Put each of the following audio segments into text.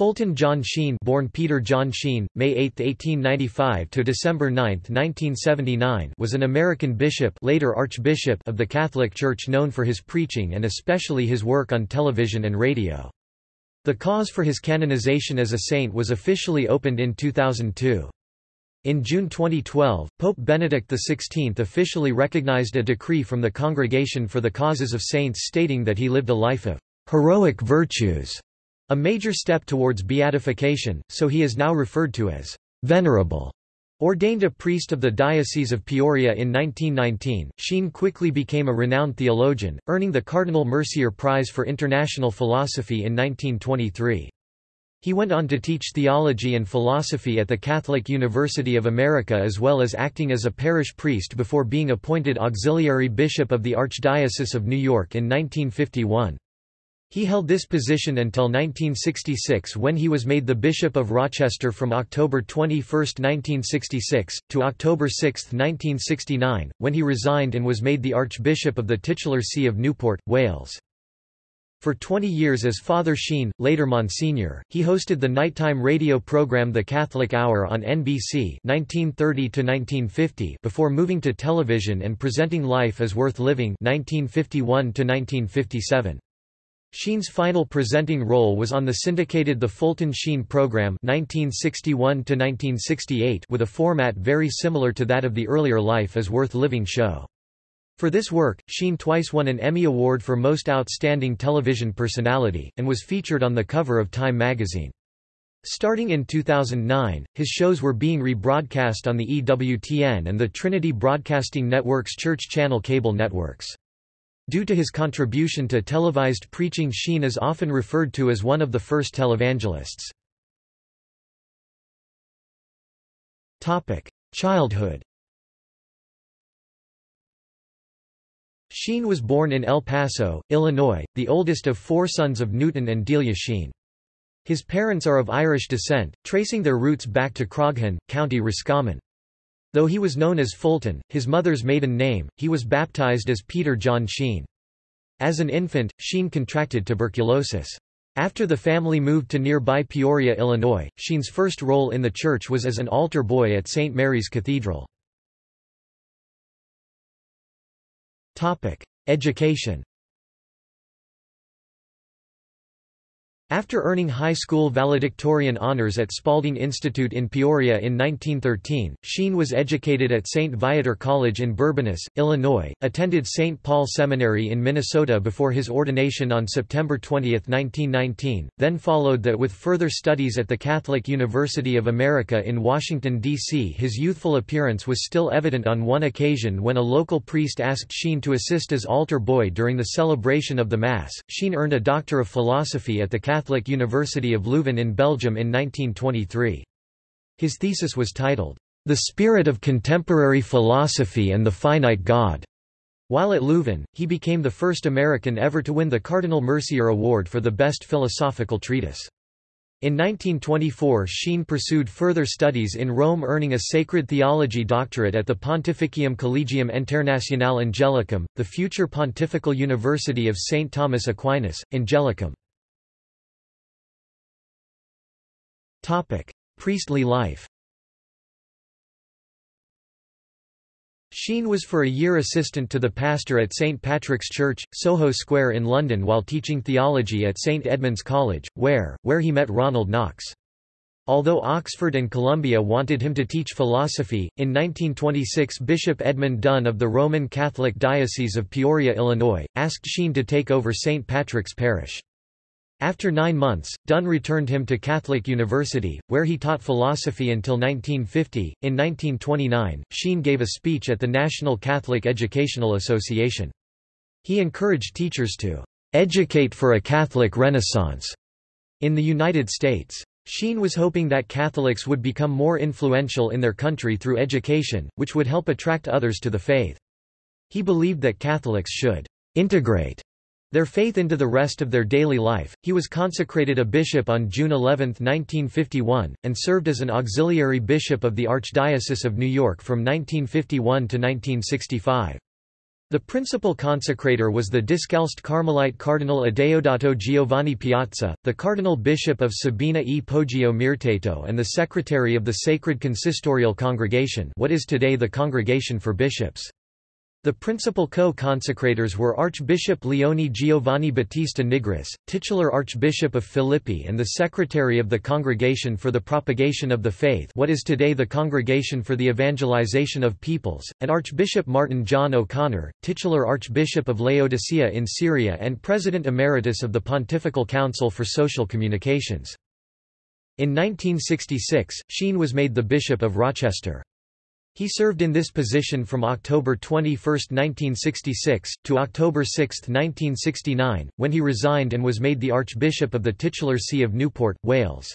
Fulton John Sheen born Peter John Sheen, May 8, 1895 to December 9, 1979 was an American bishop later Archbishop of the Catholic Church known for his preaching and especially his work on television and radio. The cause for his canonization as a saint was officially opened in 2002. In June 2012, Pope Benedict XVI officially recognized a decree from the Congregation for the Causes of Saints stating that he lived a life of heroic virtues a major step towards beatification, so he is now referred to as venerable. Ordained a priest of the Diocese of Peoria in 1919, Sheen quickly became a renowned theologian, earning the Cardinal Mercier Prize for International Philosophy in 1923. He went on to teach theology and philosophy at the Catholic University of America as well as acting as a parish priest before being appointed auxiliary bishop of the Archdiocese of New York in 1951. He held this position until 1966 when he was made the Bishop of Rochester from October 21, 1966, to October 6, 1969, when he resigned and was made the Archbishop of the titular See of Newport, Wales. For 20 years as Father Sheen, later Monsignor, he hosted the nighttime radio program The Catholic Hour on NBC 1930 before moving to television and presenting Life is Worth Living 1951 -1957. Sheen's final presenting role was on the syndicated The Fulton Sheen Program 1961 with a format very similar to that of the earlier Life is Worth Living show. For this work, Sheen twice won an Emmy Award for Most Outstanding Television Personality, and was featured on the cover of Time magazine. Starting in 2009, his shows were being rebroadcast on the EWTN and the Trinity Broadcasting Network's Church Channel cable networks. Due to his contribution to televised preaching Sheen is often referred to as one of the first televangelists. Childhood Sheen was born in El Paso, Illinois, the oldest of four sons of Newton and Delia Sheen. His parents are of Irish descent, tracing their roots back to Croghan, County Roscommon. Though he was known as Fulton, his mother's maiden name, he was baptized as Peter John Sheen. As an infant, Sheen contracted tuberculosis. After the family moved to nearby Peoria, Illinois, Sheen's first role in the church was as an altar boy at St. Mary's Cathedral. Education After earning high school valedictorian honors at Spalding Institute in Peoria in 1913, Sheen was educated at St. Viator College in Bourbonnais, Illinois, attended St. Paul Seminary in Minnesota before his ordination on September 20, 1919, then followed that with further studies at the Catholic University of America in Washington, D.C. His youthful appearance was still evident on one occasion when a local priest asked Sheen to assist as altar boy during the celebration of the Mass. Sheen earned a Doctor of Philosophy at the Catholic Catholic University of Leuven in Belgium in 1923. His thesis was titled, The Spirit of Contemporary Philosophy and the Finite God. While at Leuven, he became the first American ever to win the Cardinal Mercier Award for the best philosophical treatise. In 1924 Sheen pursued further studies in Rome earning a sacred theology doctorate at the Pontificium Collegium Internationale Angelicum, the future Pontifical University of St. Thomas Aquinas, Angelicum. Topic: Priestly life. Sheen was for a year assistant to the pastor at St Patrick's Church, Soho Square in London while teaching theology at St Edmund's College, where, where he met Ronald Knox. Although Oxford and Columbia wanted him to teach philosophy, in 1926 Bishop Edmund Dunn of the Roman Catholic Diocese of Peoria, Illinois, asked Sheen to take over St Patrick's Parish. After nine months, Dunn returned him to Catholic University, where he taught philosophy until 1950. In 1929, Sheen gave a speech at the National Catholic Educational Association. He encouraged teachers to educate for a Catholic Renaissance in the United States. Sheen was hoping that Catholics would become more influential in their country through education, which would help attract others to the faith. He believed that Catholics should integrate their faith into the rest of their daily life. He was consecrated a bishop on June 11, 1951, and served as an auxiliary bishop of the Archdiocese of New York from 1951 to 1965. The principal consecrator was the Discalced Carmelite Cardinal Adeodato Giovanni Piazza, the Cardinal Bishop of Sabina e Poggio Mirteto and the Secretary of the Sacred Consistorial Congregation what is today the Congregation for Bishops. The principal co-consecrators were Archbishop Leone Giovanni Battista Nigris, titular Archbishop of Philippi and the Secretary of the Congregation for the Propagation of the Faith what is today the Congregation for the Evangelization of Peoples, and Archbishop Martin John O'Connor, titular Archbishop of Laodicea in Syria and President Emeritus of the Pontifical Council for Social Communications. In 1966, Sheen was made the Bishop of Rochester. He served in this position from October 21, 1966, to October 6, 1969, when he resigned and was made the Archbishop of the titular See of Newport, Wales.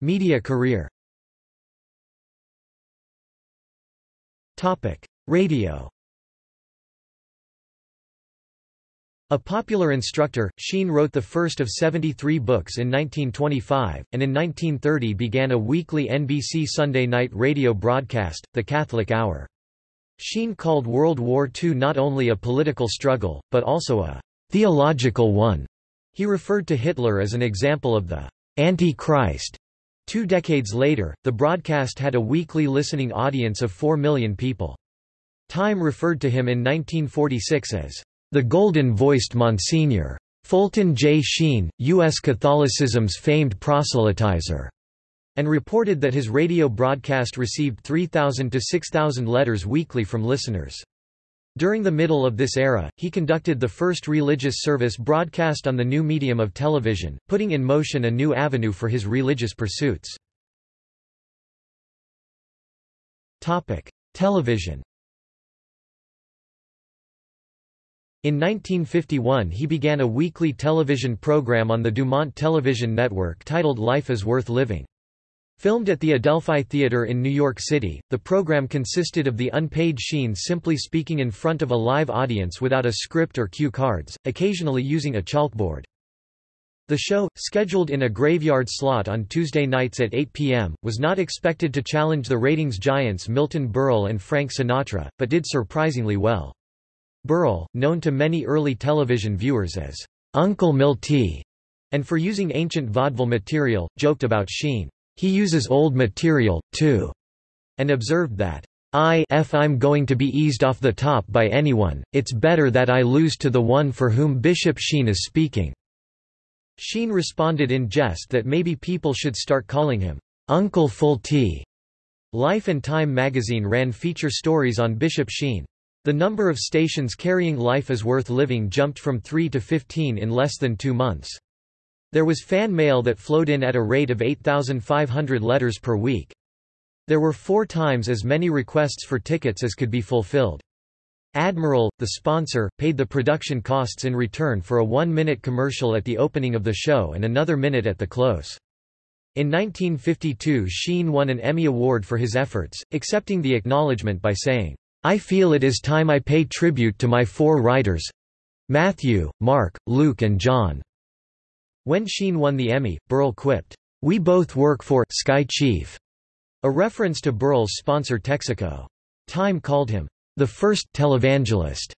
Media career Radio A popular instructor, Sheen wrote the first of 73 books in 1925, and in 1930 began a weekly NBC Sunday night radio broadcast, The Catholic Hour. Sheen called World War II not only a political struggle, but also a theological one. He referred to Hitler as an example of the Antichrist. Two decades later, the broadcast had a weekly listening audience of 4 million people. Time referred to him in 1946 as the golden-voiced Monsignor. Fulton J. Sheen, U.S. Catholicism's famed proselytizer, and reported that his radio broadcast received 3,000 to 6,000 letters weekly from listeners. During the middle of this era, he conducted the first religious service broadcast on the new medium of television, putting in motion a new avenue for his religious pursuits. Television In 1951 he began a weekly television program on the Dumont Television Network titled Life is Worth Living. Filmed at the Adelphi Theater in New York City, the program consisted of the unpaid Sheen simply speaking in front of a live audience without a script or cue cards, occasionally using a chalkboard. The show, scheduled in a graveyard slot on Tuesday nights at 8 p.m., was not expected to challenge the ratings giants Milton Berle and Frank Sinatra, but did surprisingly well. Berle, known to many early television viewers as Uncle Milty, and for using ancient vaudeville material, joked about Sheen. He uses old material, too, and observed that, I if I'm going to be eased off the top by anyone, it's better that I lose to the one for whom Bishop Sheen is speaking." Sheen responded in jest that maybe people should start calling him, Uncle Fultie. Life and Time magazine ran feature stories on Bishop Sheen. The number of stations carrying Life is Worth Living jumped from 3 to 15 in less than two months. There was fan mail that flowed in at a rate of 8,500 letters per week. There were four times as many requests for tickets as could be fulfilled. Admiral, the sponsor, paid the production costs in return for a one-minute commercial at the opening of the show and another minute at the close. In 1952 Sheen won an Emmy Award for his efforts, accepting the acknowledgement by saying, I feel it is time I pay tribute to my four writers—Matthew, Mark, Luke and John." When Sheen won the Emmy, Berle quipped, "'We both work for Sky Chief'", a reference to Berle's sponsor Texaco. Time called him, "'the first televangelist'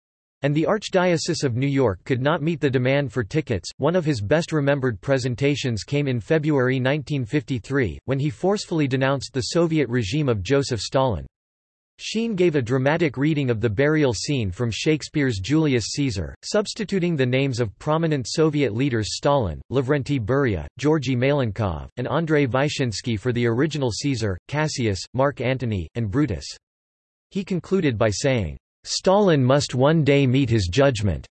and the Archdiocese of New York could not meet the demand for tickets. One of his best remembered presentations came in February 1953, when he forcefully denounced the Soviet regime of Joseph Stalin. Sheen gave a dramatic reading of the burial scene from Shakespeare's Julius Caesar, substituting the names of prominent Soviet leaders Stalin, Lavrenti Beria, Georgy Malenkov, and Andrei Vyshinsky for the original Caesar, Cassius, Mark Antony, and Brutus. He concluded by saying, "'Stalin must one day meet his judgment.'"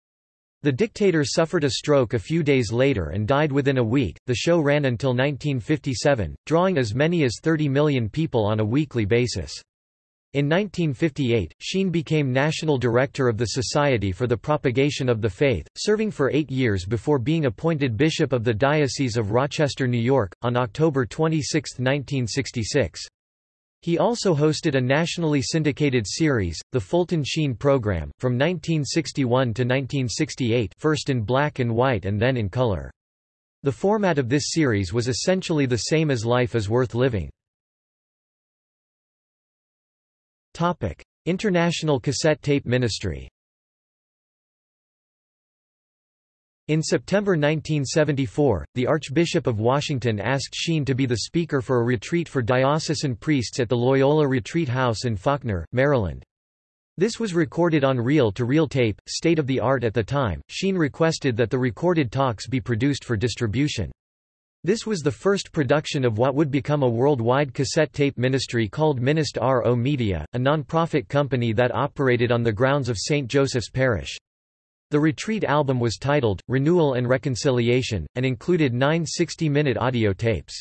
The dictator suffered a stroke a few days later and died within a week. The show ran until 1957, drawing as many as 30 million people on a weekly basis. In 1958, Sheen became National Director of the Society for the Propagation of the Faith, serving for eight years before being appointed Bishop of the Diocese of Rochester, New York, on October 26, 1966. He also hosted a nationally syndicated series, the Fulton Sheen Program, from 1961 to 1968 first in black and white and then in color. The format of this series was essentially the same as Life is Worth Living. Topic: International Cassette Tape Ministry. In September 1974, the Archbishop of Washington asked Sheen to be the speaker for a retreat for diocesan priests at the Loyola Retreat House in Faulkner, Maryland. This was recorded on reel-to-reel tape, state-of-the-art at the time. Sheen requested that the recorded talks be produced for distribution. This was the first production of what would become a worldwide cassette tape ministry called Ministr-O-Media, a non-profit company that operated on the grounds of St. Joseph's Parish. The Retreat album was titled, Renewal and Reconciliation, and included nine 60-minute audio tapes.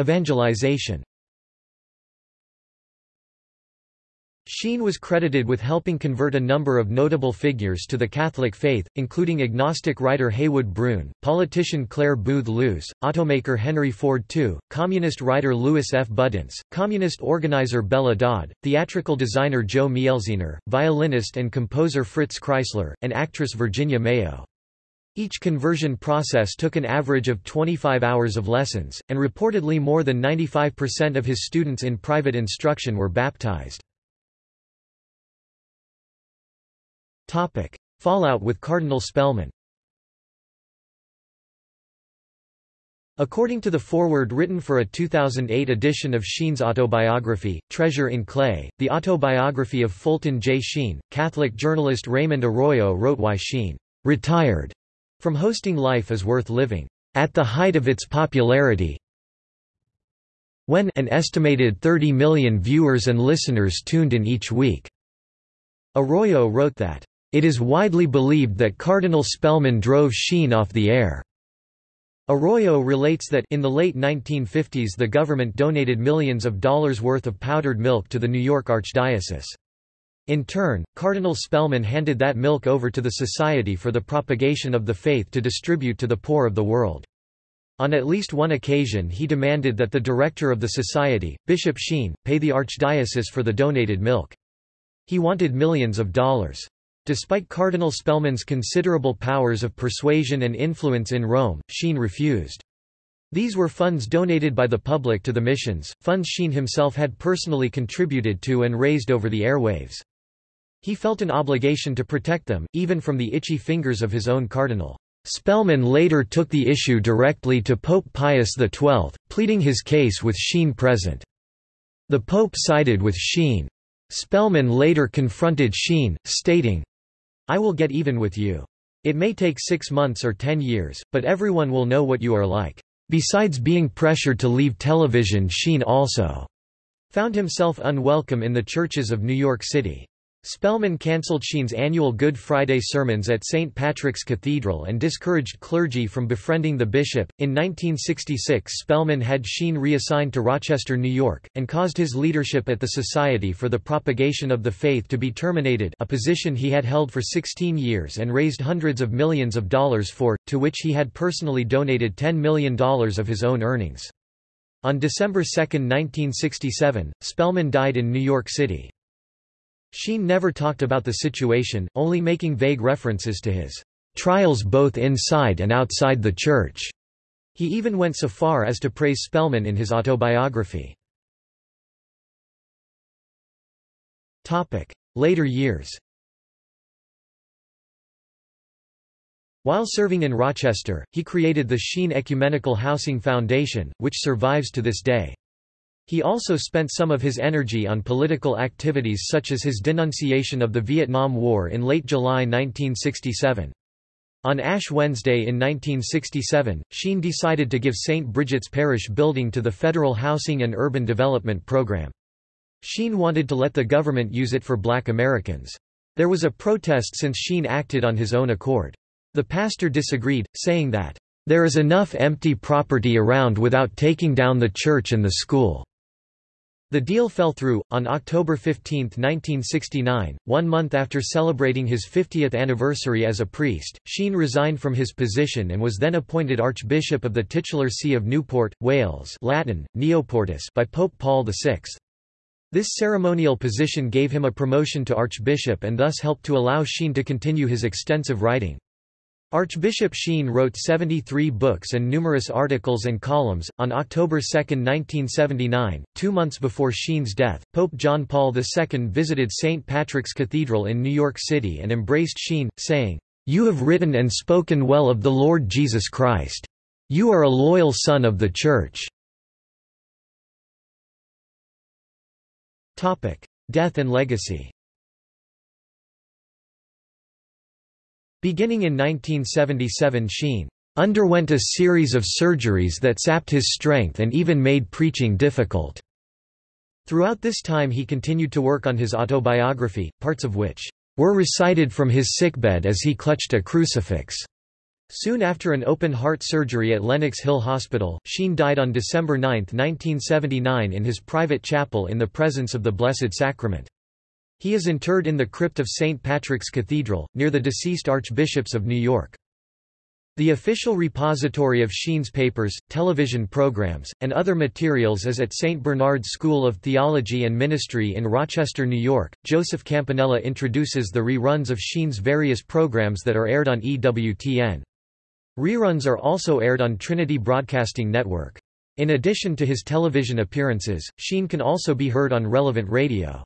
Evangelization Sheen was credited with helping convert a number of notable figures to the Catholic faith, including agnostic writer Heywood Broun, politician Clare Boothe Luce, automaker Henry Ford II, communist writer Louis F. Budenz, communist organizer Bella Dodd, theatrical designer Jo Mielziner, violinist and composer Fritz Kreisler, and actress Virginia Mayo. Each conversion process took an average of 25 hours of lessons, and reportedly more than 95% of his students in private instruction were baptized. Fallout with Cardinal Spellman According to the foreword written for a 2008 edition of Sheen's autobiography, Treasure in Clay, the autobiography of Fulton J. Sheen, Catholic journalist Raymond Arroyo wrote why Sheen retired from hosting Life is Worth Living at the height of its popularity when an estimated 30 million viewers and listeners tuned in each week. Arroyo wrote that it is widely believed that Cardinal Spellman drove Sheen off the air. Arroyo relates that in the late 1950s the government donated millions of dollars worth of powdered milk to the New York Archdiocese. In turn, Cardinal Spellman handed that milk over to the Society for the Propagation of the Faith to distribute to the poor of the world. On at least one occasion he demanded that the director of the society, Bishop Sheen, pay the archdiocese for the donated milk. He wanted millions of dollars. Despite Cardinal Spellman's considerable powers of persuasion and influence in Rome, Sheen refused. These were funds donated by the public to the missions, funds Sheen himself had personally contributed to and raised over the airwaves. He felt an obligation to protect them, even from the itchy fingers of his own cardinal. Spellman later took the issue directly to Pope Pius XII, pleading his case with Sheen present. The Pope sided with Sheen. Spellman later confronted Sheen, stating, I will get even with you. It may take six months or ten years, but everyone will know what you are like. Besides being pressured to leave television Sheen also found himself unwelcome in the churches of New York City. Spellman cancelled Sheen's annual Good Friday sermons at St. Patrick's Cathedral and discouraged clergy from befriending the bishop. In 1966, Spellman had Sheen reassigned to Rochester, New York, and caused his leadership at the Society for the Propagation of the Faith to be terminated, a position he had held for 16 years and raised hundreds of millions of dollars for, to which he had personally donated $10 million of his own earnings. On December 2, 1967, Spellman died in New York City. Sheen never talked about the situation, only making vague references to his trials both inside and outside the church. He even went so far as to praise Spellman in his autobiography. Later years While serving in Rochester, he created the Sheen Ecumenical Housing Foundation, which survives to this day. He also spent some of his energy on political activities such as his denunciation of the Vietnam War in late July 1967. On Ash Wednesday in 1967, Sheen decided to give St. Bridget's Parish building to the Federal Housing and Urban Development Program. Sheen wanted to let the government use it for black Americans. There was a protest since Sheen acted on his own accord. The pastor disagreed, saying that, "...there is enough empty property around without taking down the church and the school." The deal fell through. On October 15, 1969, one month after celebrating his 50th anniversary as a priest, Sheen resigned from his position and was then appointed Archbishop of the titular See of Newport, Wales Latin, Neoportus by Pope Paul VI. This ceremonial position gave him a promotion to archbishop and thus helped to allow Sheen to continue his extensive writing. Archbishop Sheen wrote 73 books and numerous articles and columns. On October 2, 1979, two months before Sheen's death, Pope John Paul II visited St. Patrick's Cathedral in New York City and embraced Sheen, saying, You have written and spoken well of the Lord Jesus Christ. You are a loyal son of the Church. Death and legacy Beginning in 1977 Sheen underwent a series of surgeries that sapped his strength and even made preaching difficult. Throughout this time he continued to work on his autobiography, parts of which were recited from his sickbed as he clutched a crucifix. Soon after an open-heart surgery at Lenox Hill Hospital, Sheen died on December 9, 1979 in his private chapel in the presence of the Blessed Sacrament. He is interred in the crypt of St. Patrick's Cathedral, near the deceased archbishops of New York. The official repository of Sheen's papers, television programs, and other materials is at St. Bernard's School of Theology and Ministry in Rochester, New York. Joseph Campanella introduces the reruns of Sheen's various programs that are aired on EWTN. Reruns are also aired on Trinity Broadcasting Network. In addition to his television appearances, Sheen can also be heard on relevant radio.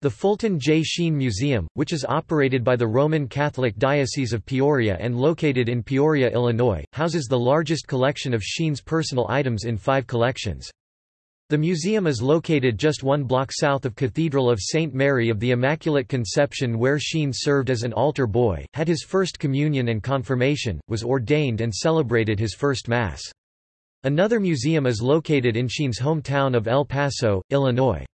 The Fulton J. Sheen Museum, which is operated by the Roman Catholic Diocese of Peoria and located in Peoria, Illinois, houses the largest collection of Sheen's personal items in five collections. The museum is located just one block south of Cathedral of St. Mary of the Immaculate Conception where Sheen served as an altar boy, had his first communion and confirmation, was ordained and celebrated his first Mass. Another museum is located in Sheen's hometown of El Paso, Illinois.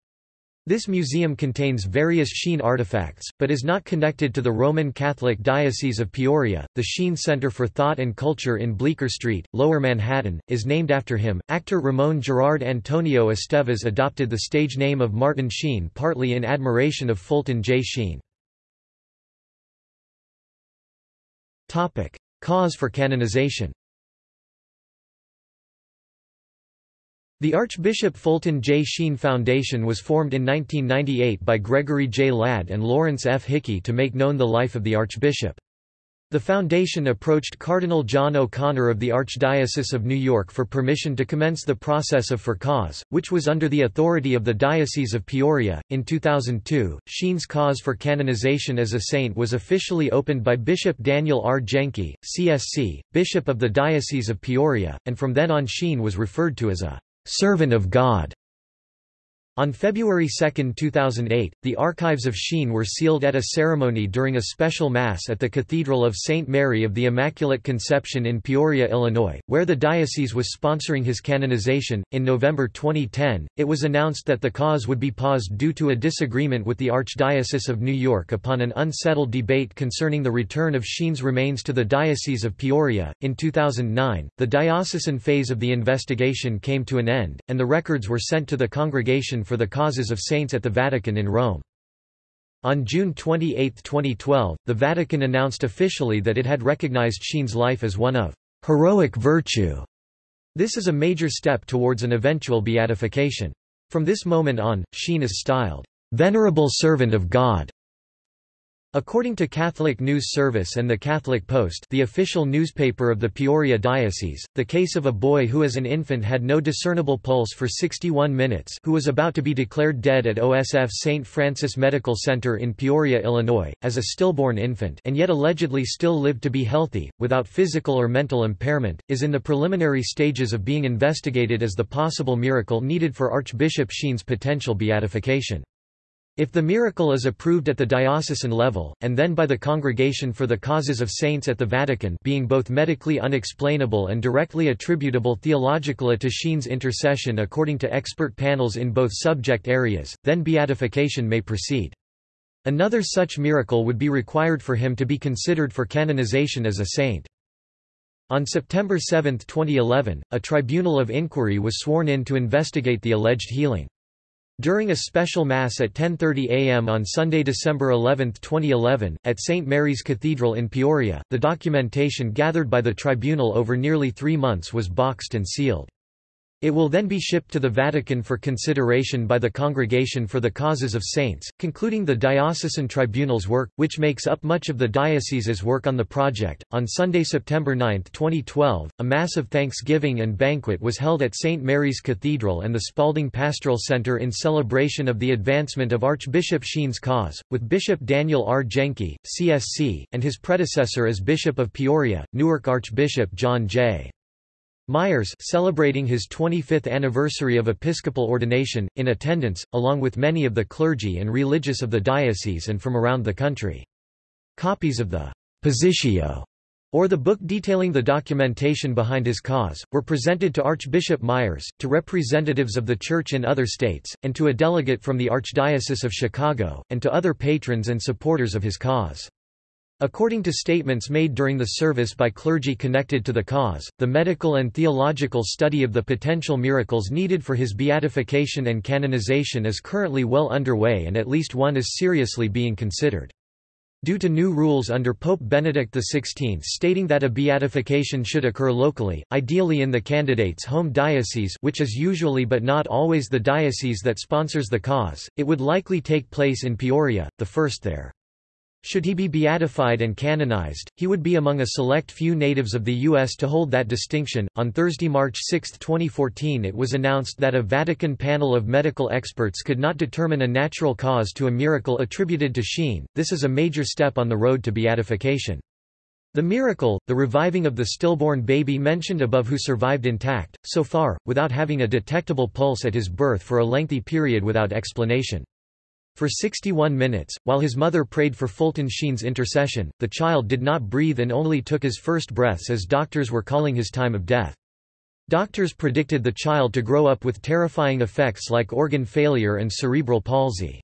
This museum contains various Sheen artifacts, but is not connected to the Roman Catholic Diocese of Peoria. The Sheen Center for Thought and Culture in Bleecker Street, Lower Manhattan, is named after him. Actor Ramon Gerard Antonio Estevez adopted the stage name of Martin Sheen partly in admiration of Fulton J. Sheen. Topic: Cause for canonization. The Archbishop Fulton J. Sheen Foundation was formed in 1998 by Gregory J. Ladd and Lawrence F. Hickey to make known the life of the Archbishop. The foundation approached Cardinal John O'Connor of the Archdiocese of New York for permission to commence the process of for cause, which was under the authority of the Diocese of Peoria. In 2002, Sheen's cause for canonization as a saint was officially opened by Bishop Daniel R. Jenky, CSC, Bishop of the Diocese of Peoria, and from then on Sheen was referred to as a servant of God. On February 2, 2008, the archives of Sheen were sealed at a ceremony during a special Mass at the Cathedral of St. Mary of the Immaculate Conception in Peoria, Illinois, where the diocese was sponsoring his canonization. In November 2010, it was announced that the cause would be paused due to a disagreement with the Archdiocese of New York upon an unsettled debate concerning the return of Sheen's remains to the Diocese of Peoria. In 2009, the diocesan phase of the investigation came to an end, and the records were sent to the congregation for the Causes of Saints at the Vatican in Rome. On June 28, 2012, the Vatican announced officially that it had recognized Sheen's life as one of heroic virtue. This is a major step towards an eventual beatification. From this moment on, Sheen is styled, "...venerable servant of God." According to Catholic News Service and the Catholic Post the official newspaper of the Peoria Diocese, the case of a boy who as an infant had no discernible pulse for 61 minutes who was about to be declared dead at OSF St. Francis Medical Center in Peoria, Illinois, as a stillborn infant and yet allegedly still lived to be healthy, without physical or mental impairment, is in the preliminary stages of being investigated as the possible miracle needed for Archbishop Sheen's potential beatification. If the miracle is approved at the diocesan level, and then by the Congregation for the Causes of Saints at the Vatican being both medically unexplainable and directly attributable theologically to Sheen's intercession according to expert panels in both subject areas, then beatification may proceed. Another such miracle would be required for him to be considered for canonization as a saint. On September 7, 2011, a tribunal of inquiry was sworn in to investigate the alleged healing. During a special Mass at 10.30 am on Sunday, December 11, 2011, at St. Mary's Cathedral in Peoria, the documentation gathered by the tribunal over nearly three months was boxed and sealed. It will then be shipped to the Vatican for consideration by the Congregation for the Causes of Saints, concluding the diocesan tribunal's work, which makes up much of the diocese's work on the project. On Sunday, September 9, 2012, a massive thanksgiving and banquet was held at St. Mary's Cathedral and the Spalding Pastoral Center in celebration of the advancement of Archbishop Sheen's cause, with Bishop Daniel R. Jenky, CSC, and his predecessor as Bishop of Peoria, Newark Archbishop John J. Myers celebrating his 25th anniversary of episcopal ordination, in attendance, along with many of the clergy and religious of the diocese and from around the country. Copies of the Positio, or the book detailing the documentation behind his cause, were presented to Archbishop Myers, to representatives of the Church in other states, and to a delegate from the Archdiocese of Chicago, and to other patrons and supporters of his cause. According to statements made during the service by clergy connected to the cause, the medical and theological study of the potential miracles needed for his beatification and canonization is currently well underway and at least one is seriously being considered. Due to new rules under Pope Benedict XVI stating that a beatification should occur locally, ideally in the candidate's home diocese which is usually but not always the diocese that sponsors the cause, it would likely take place in Peoria, the first there. Should he be beatified and canonized, he would be among a select few natives of the U.S. to hold that distinction. On Thursday, March 6, 2014, it was announced that a Vatican panel of medical experts could not determine a natural cause to a miracle attributed to Sheen. This is a major step on the road to beatification. The miracle, the reviving of the stillborn baby mentioned above who survived intact, so far, without having a detectable pulse at his birth for a lengthy period without explanation. For 61 minutes, while his mother prayed for Fulton Sheen's intercession, the child did not breathe and only took his first breaths as doctors were calling his time of death. Doctors predicted the child to grow up with terrifying effects like organ failure and cerebral palsy.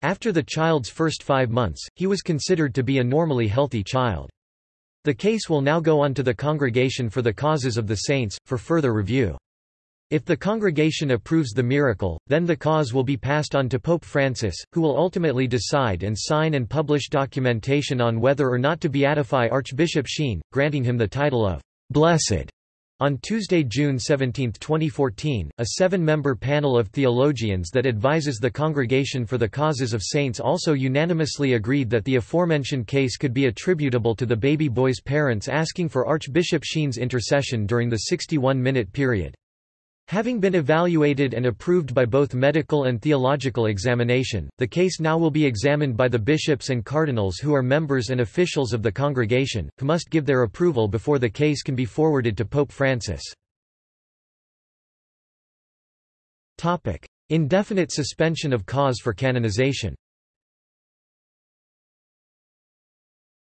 After the child's first five months, he was considered to be a normally healthy child. The case will now go on to the Congregation for the Causes of the Saints, for further review. If the congregation approves the miracle, then the cause will be passed on to Pope Francis, who will ultimately decide and sign and publish documentation on whether or not to beatify Archbishop Sheen, granting him the title of Blessed. On Tuesday, June 17, 2014, a seven-member panel of theologians that advises the Congregation for the Causes of Saints also unanimously agreed that the aforementioned case could be attributable to the baby boy's parents asking for Archbishop Sheen's intercession during the 61-minute period. Having been evaluated and approved by both medical and theological examination, the case now will be examined by the bishops and cardinals who are members and officials of the congregation, who must give their approval before the case can be forwarded to Pope Francis. Indefinite suspension of cause for canonization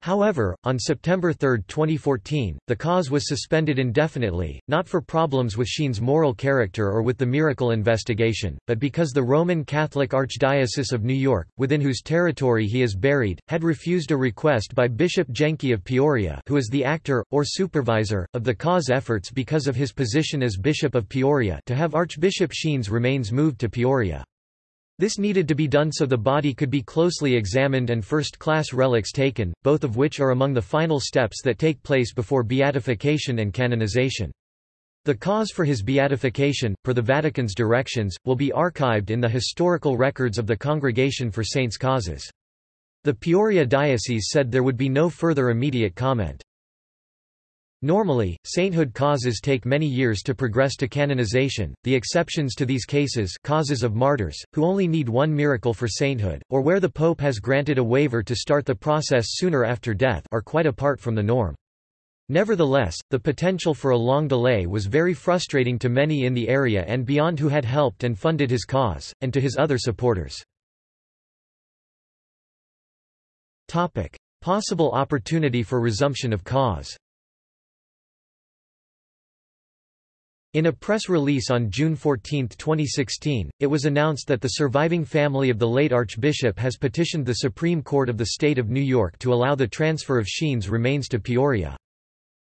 However, on September 3, 2014, the cause was suspended indefinitely, not for problems with Sheen's moral character or with the miracle investigation, but because the Roman Catholic Archdiocese of New York, within whose territory he is buried, had refused a request by Bishop Jenky of Peoria who is the actor, or supervisor, of the cause efforts because of his position as Bishop of Peoria to have Archbishop Sheen's remains moved to Peoria. This needed to be done so the body could be closely examined and first-class relics taken, both of which are among the final steps that take place before beatification and canonization. The cause for his beatification, per the Vatican's directions, will be archived in the historical records of the Congregation for Saints' Causes. The Peoria Diocese said there would be no further immediate comment. Normally, sainthood causes take many years to progress to canonization, the exceptions to these cases causes of martyrs, who only need one miracle for sainthood, or where the pope has granted a waiver to start the process sooner after death are quite apart from the norm. Nevertheless, the potential for a long delay was very frustrating to many in the area and beyond who had helped and funded his cause, and to his other supporters. Possible opportunity for resumption of cause In a press release on June 14, 2016, it was announced that the surviving family of the late Archbishop has petitioned the Supreme Court of the State of New York to allow the transfer of Sheen's remains to Peoria.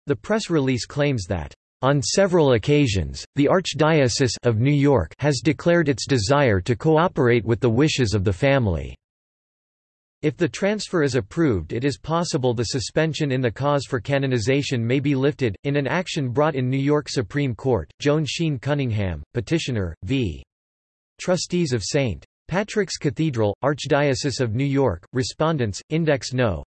The press release claims that, "...on several occasions, the Archdiocese of New York has declared its desire to cooperate with the wishes of the family." If the transfer is approved it is possible the suspension in the cause for canonization may be lifted. In an action brought in New York Supreme Court, Joan Sheen Cunningham, petitioner, v. Trustees of St. Patrick's Cathedral, Archdiocese of New York, Respondents, Index No.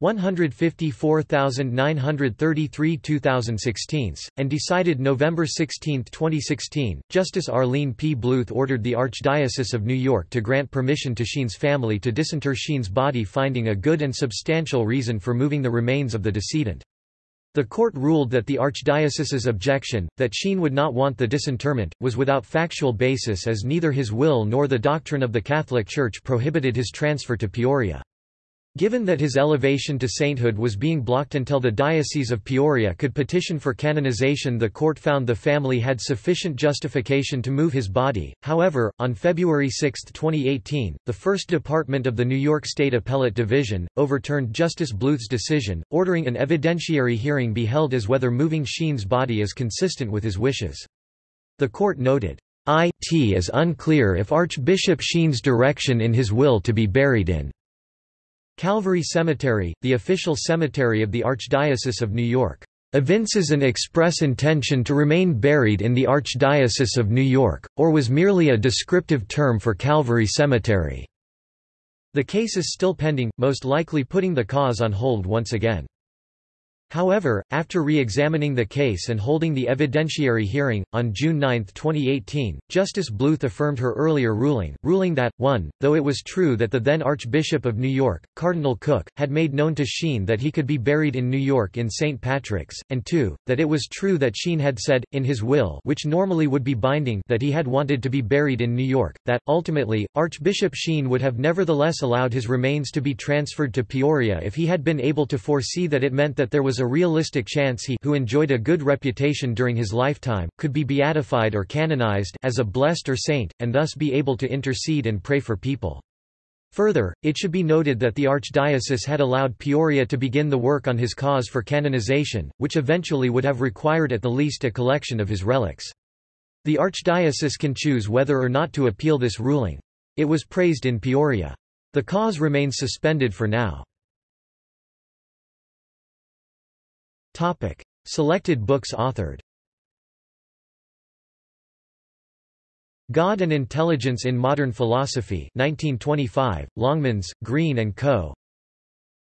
154,933 2016, and decided November 16, 2016, Justice Arlene P. Bluth ordered the Archdiocese of New York to grant permission to Sheen's family to disinter Sheen's body finding a good and substantial reason for moving the remains of the decedent. The court ruled that the Archdiocese's objection, that Sheen would not want the disinterment, was without factual basis as neither his will nor the doctrine of the Catholic Church prohibited his transfer to Peoria. Given that his elevation to sainthood was being blocked until the Diocese of Peoria could petition for canonization the court found the family had sufficient justification to move his body. However, on February 6, 2018, the First Department of the New York State Appellate Division, overturned Justice Bluth's decision, ordering an evidentiary hearing be held as whether moving Sheen's body is consistent with his wishes. The court noted, It is unclear if Archbishop Sheen's direction in his will to be buried in Calvary Cemetery, the official cemetery of the Archdiocese of New York, evinces an express intention to remain buried in the Archdiocese of New York, or was merely a descriptive term for Calvary Cemetery. The case is still pending, most likely putting the cause on hold once again. However, after re-examining the case and holding the evidentiary hearing, on June 9, 2018, Justice Bluth affirmed her earlier ruling, ruling that, 1, though it was true that the then Archbishop of New York, Cardinal Cooke, had made known to Sheen that he could be buried in New York in St. Patrick's, and 2, that it was true that Sheen had said, in his will which normally would be binding that he had wanted to be buried in New York, that, ultimately, Archbishop Sheen would have nevertheless allowed his remains to be transferred to Peoria if he had been able to foresee that it meant that there was a realistic chance he who enjoyed a good reputation during his lifetime, could be beatified or canonized as a blessed or saint, and thus be able to intercede and pray for people. Further, it should be noted that the archdiocese had allowed Peoria to begin the work on his cause for canonization, which eventually would have required at the least a collection of his relics. The archdiocese can choose whether or not to appeal this ruling. It was praised in Peoria. The cause remains suspended for now. Topic: Selected books authored. God and Intelligence in Modern Philosophy 1925, Longmans, Green and Co.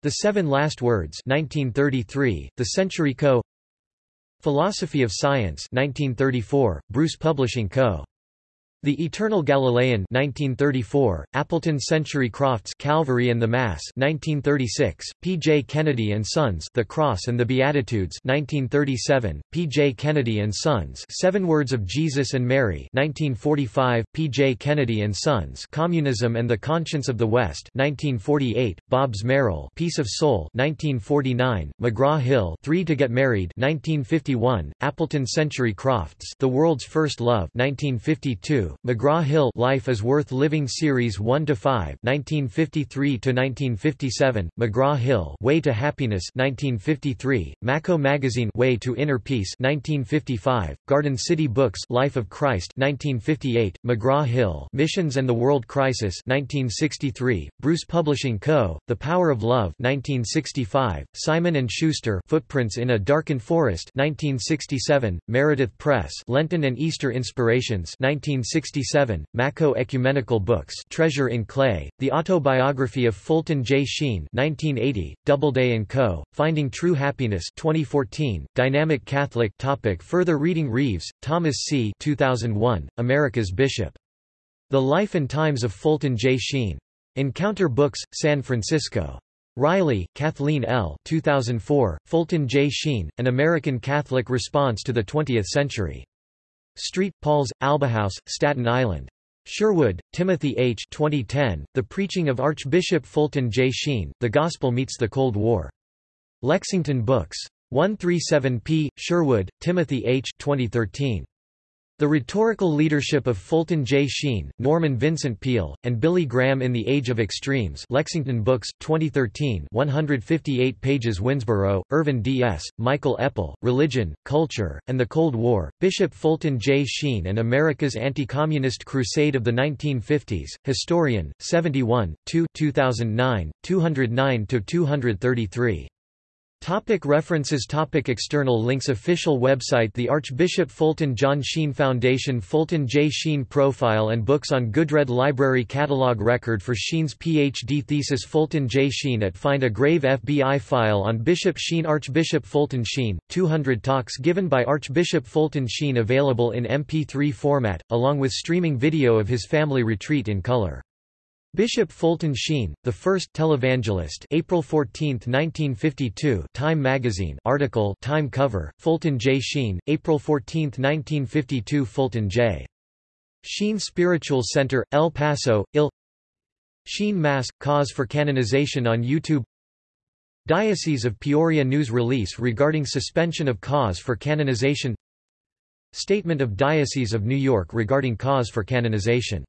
The Seven Last Words 1933, The Century Co. Philosophy of Science 1934, Bruce Publishing Co. The Eternal Galilean 1934, Appleton Century Crofts Calvary and the Mass 1936, P. J. Kennedy and Sons The Cross and the Beatitudes 1937, P. J. Kennedy and Sons Seven Words of Jesus and Mary 1945, P. J. Kennedy and Sons Communism and the Conscience of the West 1948, Bobbs Merrill Peace of Soul 1949, McGraw-Hill Three to Get Married 1951, Appleton Century Crofts The World's First Love 1952, McGraw-Hill Life is Worth Living Series 1 to 5 1953 to 1957 McGraw-Hill Way to Happiness 1953 Macco Magazine Way to Inner Peace 1955 Garden City Books Life of Christ 1958 McGraw-Hill Missions and the World Crisis 1963 Bruce Publishing Co. The Power of Love 1965 Simon and Schuster Footprints in a Darkened Forest 1967 Meredith Press Lenten and Easter Inspirations 1960 1967, Macco Ecumenical Books Treasure in Clay, The Autobiography of Fulton J. Sheen 1980, Doubleday & Co., Finding True Happiness 2014, Dynamic Catholic topic Further reading Reeves, Thomas C. 2001, America's Bishop. The Life and Times of Fulton J. Sheen. Encounter Books, San Francisco. Riley, Kathleen L. 2004, Fulton J. Sheen, An American Catholic Response to the Twentieth Century. Street, Paul's, Albahouse, Staten Island. Sherwood, Timothy H. 2010, The Preaching of Archbishop Fulton J. Sheen, The Gospel Meets the Cold War. Lexington Books. 137p. Sherwood, Timothy H. 2013. The Rhetorical Leadership of Fulton J. Sheen, Norman Vincent Peale, and Billy Graham in the Age of Extremes Lexington Books, 2013 158 pages Winsboro, Irvin D. S., Michael Epple, Religion, Culture, and the Cold War, Bishop Fulton J. Sheen and America's Anti-Communist Crusade of the 1950s, Historian, 71, 2 2009, 209–233. Topic references Topic External links Official website The Archbishop Fulton John Sheen Foundation Fulton J. Sheen Profile and Books on Goodred Library Catalog Record for Sheen's Ph.D. thesis Fulton J. Sheen at Find a Grave FBI file on Bishop Sheen Archbishop Fulton Sheen, 200 talks given by Archbishop Fulton Sheen available in MP3 format, along with streaming video of his family retreat in color. Bishop Fulton Sheen, the first televangelist April 14, 1952 Time magazine article Time cover, Fulton J. Sheen, April 14, 1952 Fulton J. Sheen Spiritual Center, El Paso, IL Sheen Mass, Cause for Canonization on YouTube Diocese of Peoria news release regarding suspension of cause for canonization Statement of Diocese of New York regarding cause for canonization